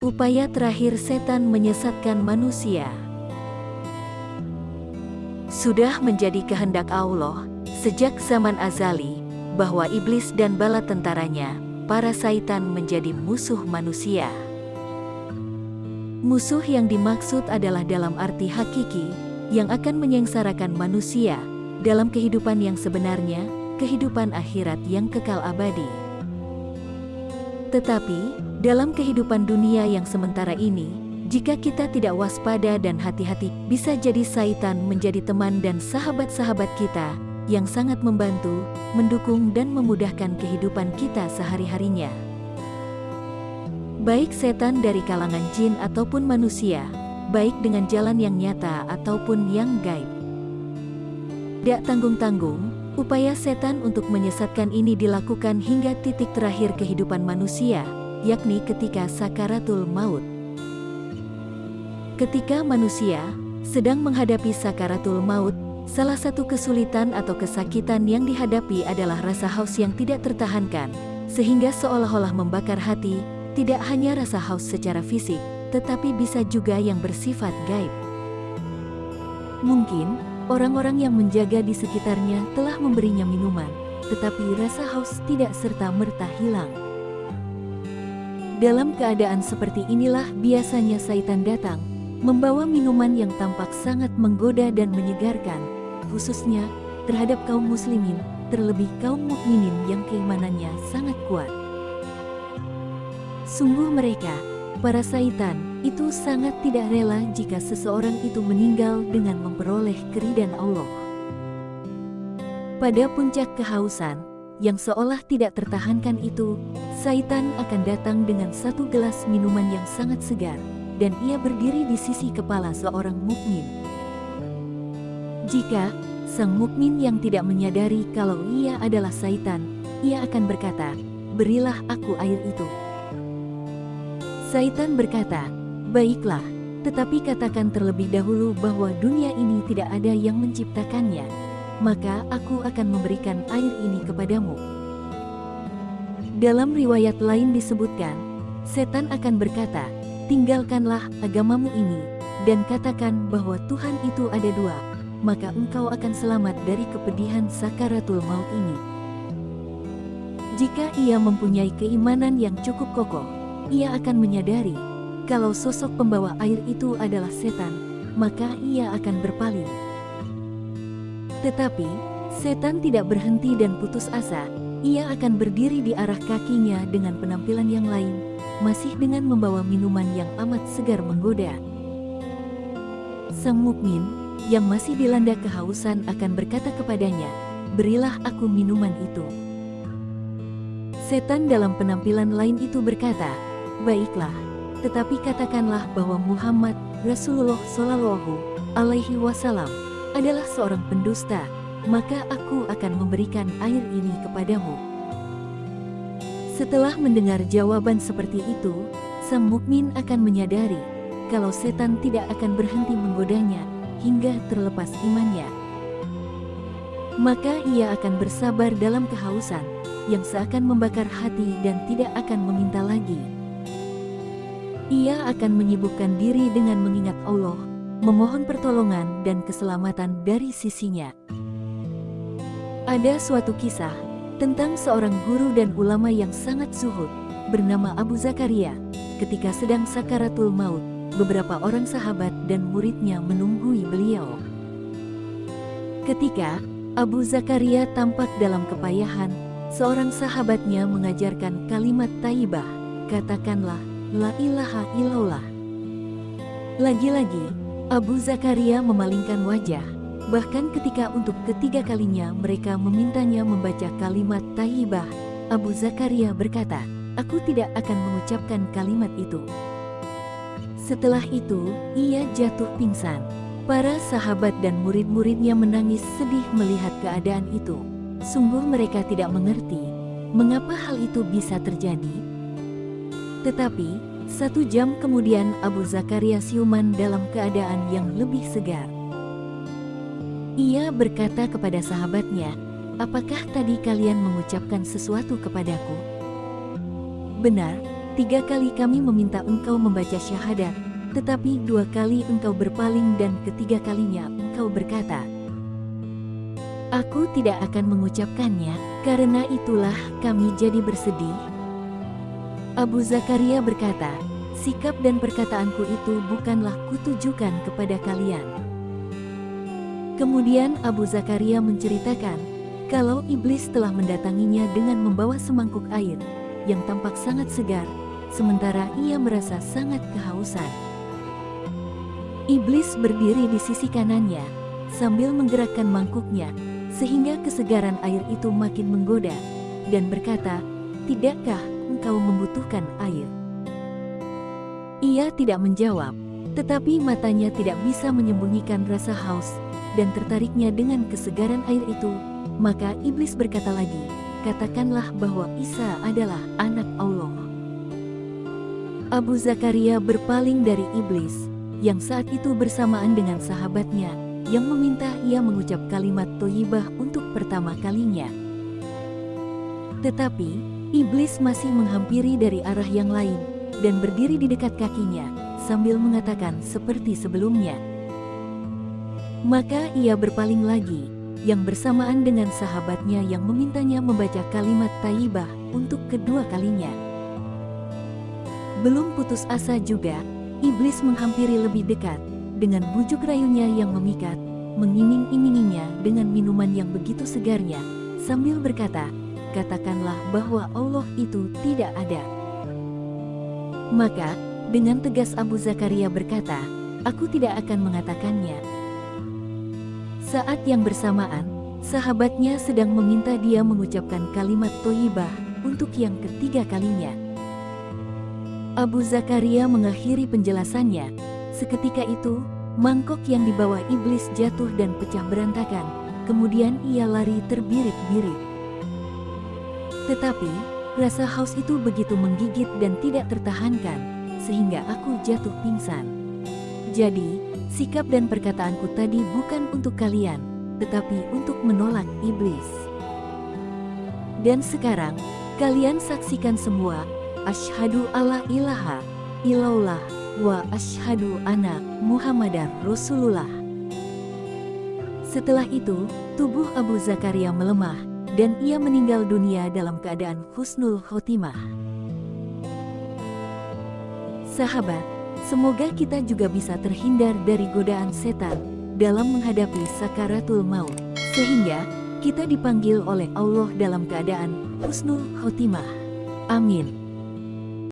Upaya terakhir setan menyesatkan manusia. Sudah menjadi kehendak Allah sejak zaman azali bahwa iblis dan bala tentaranya, para saitan menjadi musuh manusia. Musuh yang dimaksud adalah dalam arti hakiki yang akan menyengsarakan manusia dalam kehidupan yang sebenarnya, kehidupan akhirat yang kekal abadi. Tetapi, dalam kehidupan dunia yang sementara ini, jika kita tidak waspada dan hati-hati, bisa jadi saitan menjadi teman dan sahabat-sahabat kita yang sangat membantu, mendukung dan memudahkan kehidupan kita sehari-harinya. Baik setan dari kalangan jin ataupun manusia, baik dengan jalan yang nyata ataupun yang gaib. Tidak tanggung-tanggung, upaya setan untuk menyesatkan ini dilakukan hingga titik terakhir kehidupan manusia, yakni ketika sakaratul maut. Ketika manusia sedang menghadapi sakaratul maut, salah satu kesulitan atau kesakitan yang dihadapi adalah rasa haus yang tidak tertahankan, sehingga seolah-olah membakar hati, tidak hanya rasa haus secara fisik, tetapi bisa juga yang bersifat gaib. Mungkin, orang-orang yang menjaga di sekitarnya telah memberinya minuman, tetapi rasa haus tidak serta-merta hilang. Dalam keadaan seperti inilah biasanya Saitan datang, membawa minuman yang tampak sangat menggoda dan menyegarkan, khususnya terhadap kaum muslimin, terlebih kaum mukminin yang keimanannya sangat kuat. Sungguh mereka, para Saitan, itu sangat tidak rela jika seseorang itu meninggal dengan memperoleh keridan Allah. Pada puncak kehausan, yang seolah tidak tertahankan itu, Saitan akan datang dengan satu gelas minuman yang sangat segar, dan ia berdiri di sisi kepala seorang mukmin. Jika sang mukmin yang tidak menyadari kalau ia adalah Saitan, ia akan berkata, "Berilah aku air itu." Saitan berkata, "Baiklah, tetapi katakan terlebih dahulu bahwa dunia ini tidak ada yang menciptakannya, maka aku akan memberikan air ini kepadamu." Dalam riwayat lain disebutkan, setan akan berkata, tinggalkanlah agamamu ini, dan katakan bahwa Tuhan itu ada dua, maka engkau akan selamat dari kepedihan sakaratul maut ini. Jika ia mempunyai keimanan yang cukup kokoh, ia akan menyadari, kalau sosok pembawa air itu adalah setan, maka ia akan berpaling. Tetapi, setan tidak berhenti dan putus asa, ia akan berdiri di arah kakinya dengan penampilan yang lain, masih dengan membawa minuman yang amat segar menggoda. Sang mukmin yang masih dilanda kehausan akan berkata kepadanya, "Berilah aku minuman itu." Setan dalam penampilan lain itu berkata, "Baiklah, tetapi katakanlah bahwa Muhammad Rasulullah Shallallahu Alaihi Wasallam adalah seorang pendusta." maka aku akan memberikan air ini kepadamu. Setelah mendengar jawaban seperti itu, sang mukmin akan menyadari kalau setan tidak akan berhenti menggodanya hingga terlepas imannya. Maka ia akan bersabar dalam kehausan yang seakan membakar hati dan tidak akan meminta lagi. Ia akan menyibukkan diri dengan mengingat Allah, memohon pertolongan dan keselamatan dari sisinya. Ada suatu kisah tentang seorang guru dan ulama yang sangat zuhud bernama Abu Zakaria. Ketika sedang sakaratul maut, beberapa orang sahabat dan muridnya menunggui beliau. Ketika Abu Zakaria tampak dalam kepayahan, seorang sahabatnya mengajarkan kalimat taibah, katakanlah, La ilaha illallah. Lagi-lagi, Abu Zakaria memalingkan wajah, Bahkan ketika untuk ketiga kalinya mereka memintanya membaca kalimat taibah, Abu Zakaria berkata, aku tidak akan mengucapkan kalimat itu. Setelah itu, ia jatuh pingsan. Para sahabat dan murid-muridnya menangis sedih melihat keadaan itu. Sungguh mereka tidak mengerti, mengapa hal itu bisa terjadi. Tetapi, satu jam kemudian Abu Zakaria siuman dalam keadaan yang lebih segar. Ia berkata kepada sahabatnya, apakah tadi kalian mengucapkan sesuatu kepadaku? Benar, tiga kali kami meminta engkau membaca syahadat, tetapi dua kali engkau berpaling dan ketiga kalinya engkau berkata, Aku tidak akan mengucapkannya, karena itulah kami jadi bersedih. Abu Zakaria berkata, sikap dan perkataanku itu bukanlah kutujukan kepada kalian. Kemudian Abu Zakaria menceritakan, kalau iblis telah mendatanginya dengan membawa semangkuk air, yang tampak sangat segar, sementara ia merasa sangat kehausan. Iblis berdiri di sisi kanannya, sambil menggerakkan mangkuknya, sehingga kesegaran air itu makin menggoda, dan berkata, Tidakkah engkau membutuhkan air? Ia tidak menjawab, tetapi matanya tidak bisa menyembunyikan rasa haus, dan tertariknya dengan kesegaran air itu, maka iblis berkata lagi, katakanlah bahwa Isa adalah anak Allah. Abu Zakaria berpaling dari iblis, yang saat itu bersamaan dengan sahabatnya, yang meminta ia mengucap kalimat toyibah untuk pertama kalinya. Tetapi, iblis masih menghampiri dari arah yang lain, dan berdiri di dekat kakinya, sambil mengatakan seperti sebelumnya. Maka ia berpaling lagi, yang bersamaan dengan sahabatnya yang memintanya membaca kalimat taibah untuk kedua kalinya. Belum putus asa juga, iblis menghampiri lebih dekat, dengan bujuk rayunya yang memikat, mengiming-iminginya dengan minuman yang begitu segarnya, sambil berkata, katakanlah bahwa Allah itu tidak ada. Maka, dengan tegas Abu Zakaria berkata, aku tidak akan mengatakannya, saat yang bersamaan, sahabatnya sedang meminta dia mengucapkan kalimat toyibah untuk yang ketiga kalinya. Abu Zakaria mengakhiri penjelasannya. Seketika itu, mangkok yang dibawa iblis jatuh dan pecah berantakan. Kemudian ia lari terbirit-birit. Tetapi, rasa haus itu begitu menggigit dan tidak tertahankan, sehingga aku jatuh pingsan. Jadi, Sikap dan perkataanku tadi bukan untuk kalian, tetapi untuk menolak iblis. Dan sekarang, kalian saksikan semua, Ashadu alla ilaha illallah wa ashadu anak Muhammadar Rasulullah. Setelah itu, tubuh Abu Zakaria melemah, dan ia meninggal dunia dalam keadaan husnul khotimah. Sahabat, Semoga kita juga bisa terhindar dari godaan setan dalam menghadapi sakaratul maut, sehingga kita dipanggil oleh Allah dalam keadaan husnul khotimah. Amin.